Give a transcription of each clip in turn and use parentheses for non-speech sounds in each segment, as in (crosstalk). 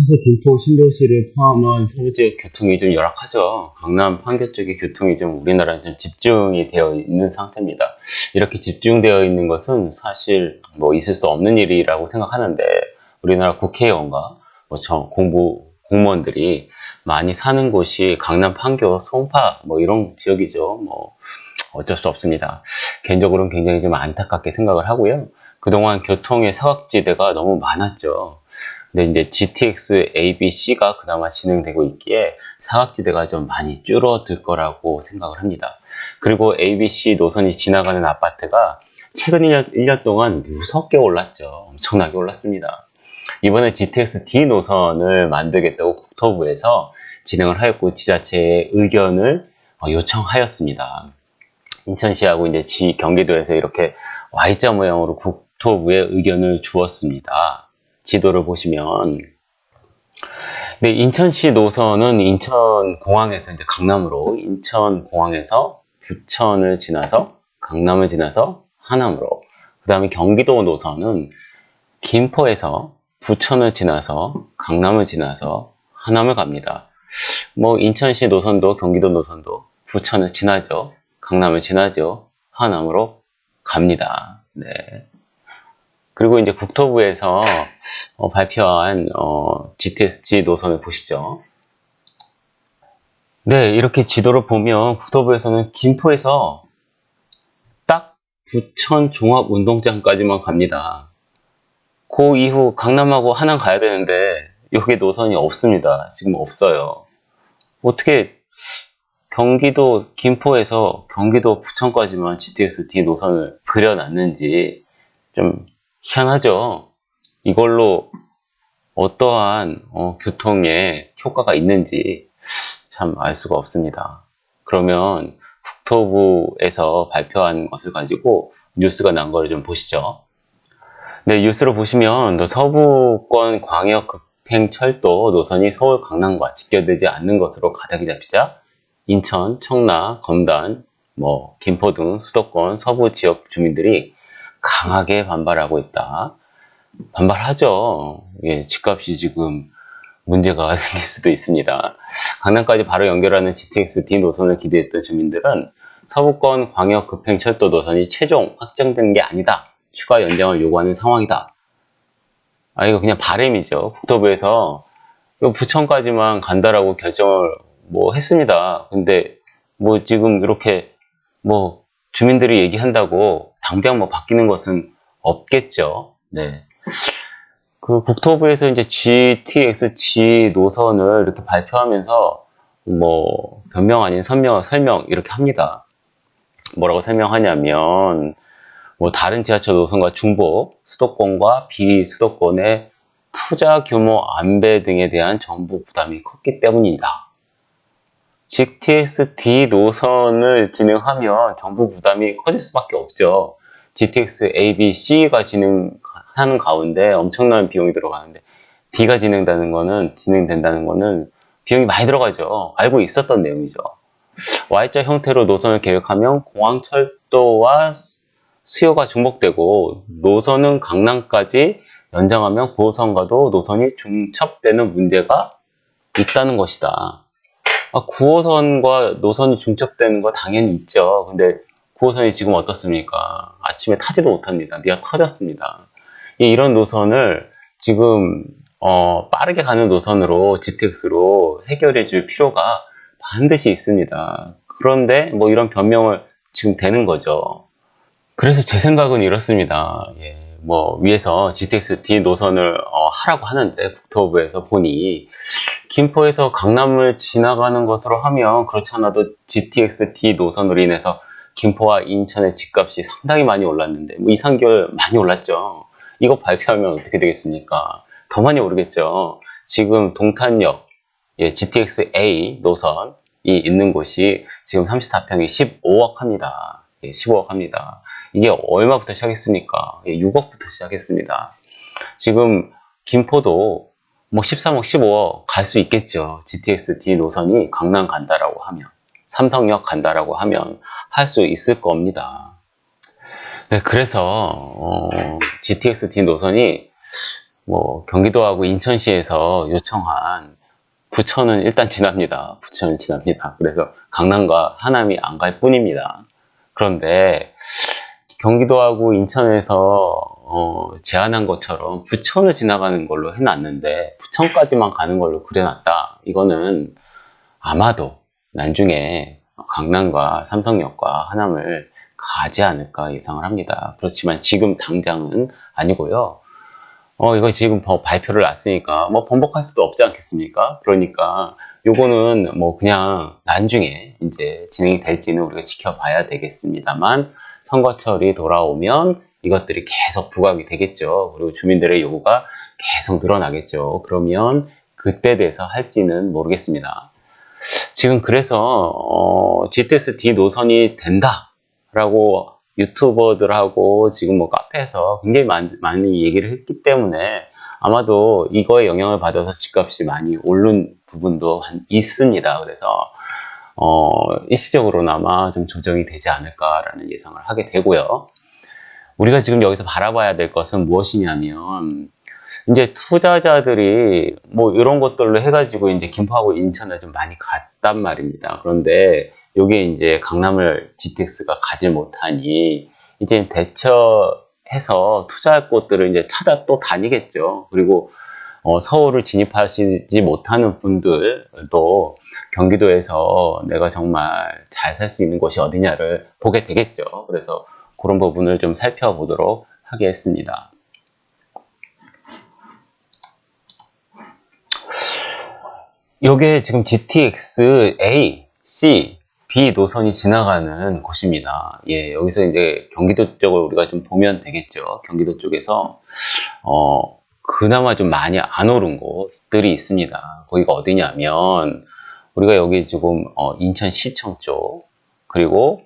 사실 김포 신도시를 포함한 서울 지역 교통이 좀 열악하죠. 강남 판교 쪽의 교통이 좀 우리나라는 좀 집중이 되어 있는 상태입니다. 이렇게 집중되어 있는 것은 사실 뭐 있을 수 없는 일이라고 생각하는데 우리나라 국회의원과 뭐 공부 공무원들이 많이 사는 곳이 강남 판교 송파 뭐 이런 지역이죠. 뭐 어쩔 수 없습니다. 개인적으로는 굉장히 좀 안타깝게 생각을 하고요. 그동안 교통의 사각지대가 너무 많았죠. 근데 이제 GTX A, B, C가 그나마 진행되고 있기에 사각지대가 좀 많이 줄어들 거라고 생각을 합니다. 그리고 A, B, C 노선이 지나가는 아파트가 최근 1년, 1년 동안 무섭게 올랐죠. 엄청나게 올랐습니다. 이번에 GTX D 노선을 만들겠다고 국토부에서 진행을 하였고 지자체의 의견을 어, 요청하였습니다. 인천시하고 이제 지 경기도에서 이렇게 Y자 모양으로 국토부에 의견을 주었습니다. 지도를 보시면 네, 인천시 노선은 인천공항에서 이제 강남으로 인천공항에서 부천을 지나서 강남을 지나서 하남으로 그 다음에 경기도 노선은 김포에서 부천을 지나서 강남을 지나서 하남을 갑니다. 뭐 인천시 노선도 경기도 노선도 부천을 지나죠. 강남을 지나죠. 하남으로 갑니다. 네. 그리고 이제 국토부에서 어, 발표한 어, GTS-G 노선을 보시죠. 네, 이렇게 지도를 보면 국토부에서는 김포에서 딱 부천 종합운동장까지만 갑니다. 그 이후 강남하고 하남 가야 되는데 여기 노선이 없습니다. 지금 없어요. 어떻게 경기도 김포에서 경기도 부천까지만 GTX-D 노선을 그려놨는지 좀 희한하죠. 이걸로 어떠한 어, 교통에 효과가 있는지 참 알 수가 없습니다. 그러면 국토부에서 발표한 것을 가지고 뉴스가 난 거를 좀 보시죠. 네, 뉴스로 보시면 서부권 광역 급행철도 노선이 서울 강남과 직결되지 않는 것으로 가닥이 잡히자 인천, 청라, 검단, 뭐 김포 등 수도권 서부 지역 주민들이 강하게 반발하고 있다. 반발하죠. 예, 집값이 지금 문제가 (laughs) 생길 수도 있습니다. 강남까지 바로 연결하는 GTX-D 노선을 기대했던 주민들은 서부권 광역 급행 철도 노선이 최종 확정된 게 아니다. 추가 연장을 요구하는 상황이다. 아, 이거 그냥 바램이죠. 국토부에서 부천까지만 간다라고 결정을 뭐 했습니다. 근데 뭐 지금 이렇게 뭐 주민들이 얘기한다고 당장 뭐 바뀌는 것은 없겠죠. 네. 그 국토부에서 이제 GTX-G 노선을 이렇게 발표하면서 뭐 변명 아닌 선명, 설명 이렇게 합니다. 뭐라고 설명하냐면 뭐 다른 지하철 노선과 중복, 수도권과 비수도권의 투자 규모 안배 등에 대한 정부 부담이 컸기 때문이다. GTX-D 노선을 진행하면 정부 부담이 커질 수밖에 없죠. GTX A, B, C가 진행하는 가운데 엄청난 비용이 들어가는데 D가 진행되는 거는 진행된다는 거는 비용이 많이 들어가죠. 알고 있었던 내용이죠. Y자 형태로 노선을 계획하면 공항철도와 수요가 중복되고 노선은 강남까지 연장하면 9호선과도 노선이 중첩되는 문제가 있다는 것이다. 아, 9호선과 노선이 중첩되는 거 당연히 있죠. 근데 9호선이 지금 어떻습니까? 아침에 타지도 못합니다. 미어 터졌습니다. 이런 노선을 지금 어, 빠르게 가는 노선으로 GTX로 해결해 줄 필요가 반드시 있습니다. 그런데 뭐 이런 변명을 지금 되는 거죠. 그래서 제 생각은 이렇습니다. 예, 뭐 위에서 GTX-D 노선을 어, 하라고 하는데 국토부에서 보니 김포에서 강남을 지나가는 것으로 하면 그렇지 않아도 GTX-D 노선으로 인해서 김포와 인천의 집값이 상당히 많이 올랐는데 뭐 2, 3개월 많이 올랐죠. 이거 발표하면 어떻게 되겠습니까? 더 많이 오르겠죠. 지금 동탄역 예, GTX-A 노선이 있는 곳이 지금 34평이 15억 합니다. 예, 15억 합니다. 이게 얼마부터 시작했습니까? 예, 6억부터 시작했습니다. 지금 김포도 뭐 13억, 15억 갈 수 있겠죠. GTX-D 노선이 강남 간다라고 하면 삼성역 간다라고 하면 할 수 있을 겁니다. 네, 그래서 어, GTX-D 노선이 뭐 경기도하고 인천시에서 요청한 부천은 일단 지납니다. 부천은 지납니다. 그래서 강남과 하남이 안 갈 뿐입니다. 그런데 경기도하고 인천에서 어, 제안한 것처럼 부천을 지나가는 걸로 해놨는데 부천까지만 가는 걸로 그려놨다. 이거는 아마도 나중에 강남과 삼성역과 하남을 가지 않을까 예상을 합니다. 그렇지만 지금 당장은 아니고요. 어, 이거 지금 뭐 발표를 놨으니까 뭐 번복할 수도 없지 않겠습니까? 그러니까 요거는 뭐 그냥 나중에 이제 진행이 될지는 우리가 지켜봐야 되겠습니다만 선거철이 돌아오면 이것들이 계속 부각이 되겠죠. 그리고 주민들의 요구가 계속 늘어나겠죠. 그러면 그때 돼서 할지는 모르겠습니다. 지금 그래서 어, GTS-D 노선이 된다라고 유튜버들하고 지금 뭐 카페에서 굉장히 많이, 많이 얘기를 했기 때문에 아마도 이거에 영향을 받아서 집값이 많이 오른 부분도 있습니다. 그래서 어, 일시적으로나마 좀 조정이 되지 않을까라는 예상을 하게 되고요. 우리가 지금 여기서 바라봐야 될 것은 무엇이냐면 이제 투자자들이 뭐 이런 것들로 해가지고 이제 김포하고 인천을 좀 많이 갔단 말입니다. 그런데 요게 이제 강남을 GTX가 가지 못하니 이제 대처해서 투자할 곳들을 이제 찾아 또 다니겠죠. 그리고 어, 서울을 진입하시지 못하는 분들도 경기도에서 내가 정말 잘 살 수 있는 곳이 어디냐를 보게 되겠죠. 그래서 그런 부분을 좀 살펴보도록 하겠습니다. 요게 지금 GTX A, C, B 노선이 지나가는 곳입니다. 예, 여기서 이제 경기도 쪽을 우리가 좀 보면 되겠죠. 경기도 쪽에서, 어, 그나마 좀 많이 안 오른 곳들이 있습니다. 거기가 어디냐면, 우리가 여기 지금, 어, 인천시청 쪽, 그리고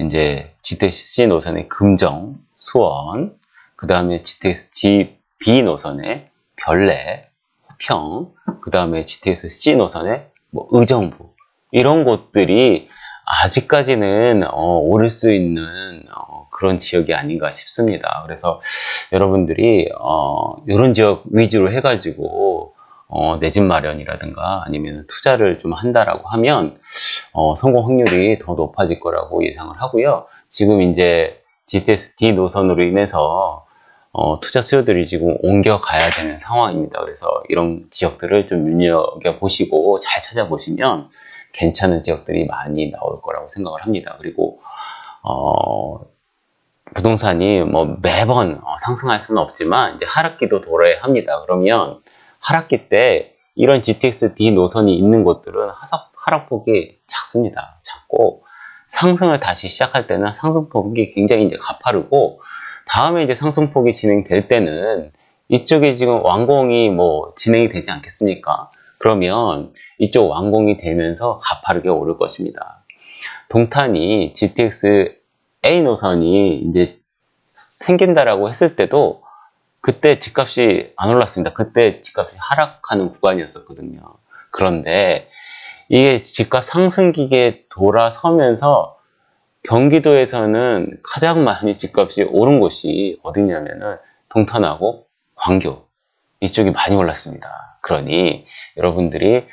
이제 GTX-C 노선의 금정, 수원, 그 다음에 GTX-B 노선의 별내, 호평, 그 다음에 GTX-C 노선의 뭐 의정부, 이런 곳들이 아직까지는 어, 오를 수 있는 어, 그런 지역이 아닌가 싶습니다. 그래서 여러분들이 어, 이런 지역 위주로 해가지고 어, 내 집 마련이라든가 아니면 투자를 좀 한다라고 하면 어, 성공 확률이 더 높아질 거라고 예상을 하고요. 지금 이제 GTS-D 노선으로 인해서 어, 투자 수요들이 지금 옮겨가야 되는 상황입니다. 그래서 이런 지역들을 좀 눈여겨보시고 잘 찾아보시면 괜찮은 지역들이 많이 나올 거라고 생각을 합니다. 그리고 어, 부동산이 뭐 매번 어, 상승할 수는 없지만 이제 하락기도 돌아야 합니다. 그러면 하락기 때 이런 GTX-D 노선이 있는 곳들은 하락폭이 작습니다. 작고 상승을 다시 시작할 때는 상승폭이 굉장히 이제 가파르고 다음에 이제 상승폭이 진행될 때는 이쪽에 지금 완공이 뭐 진행이 되지 않겠습니까? 그러면 이쪽 완공이 되면서 가파르게 오를 것입니다. 동탄이 GTX A 노선이 이제 생긴다라고 했을 때도 그때 집값이 안 올랐습니다. 그때 집값이 하락하는 구간이었었거든요. 그런데 이게 집값 상승기계 돌아서면서 경기도에서는 가장 많이 집값이 오른 곳이 어디냐면은 동탄하고 광교 이쪽이 많이 올랐습니다. 그러니 여러분들이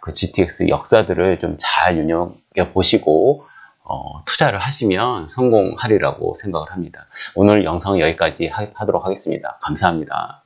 그 GTX 역사들을 좀잘 눈여겨 보시고 어, 투자를 하시면 성공하리라고 생각을 합니다. 오늘 영상 여기까지 하, 하도록 하겠습니다. 감사합니다.